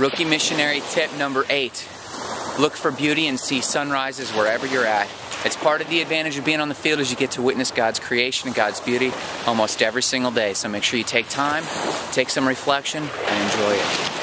Rookie missionary tip number eight. Look for beauty and see sunrises wherever you're at. It's part of the advantage of being on the field is you get to witness God's creation and God's beauty almost every single day. So make sure you take time, take some reflection, and enjoy it.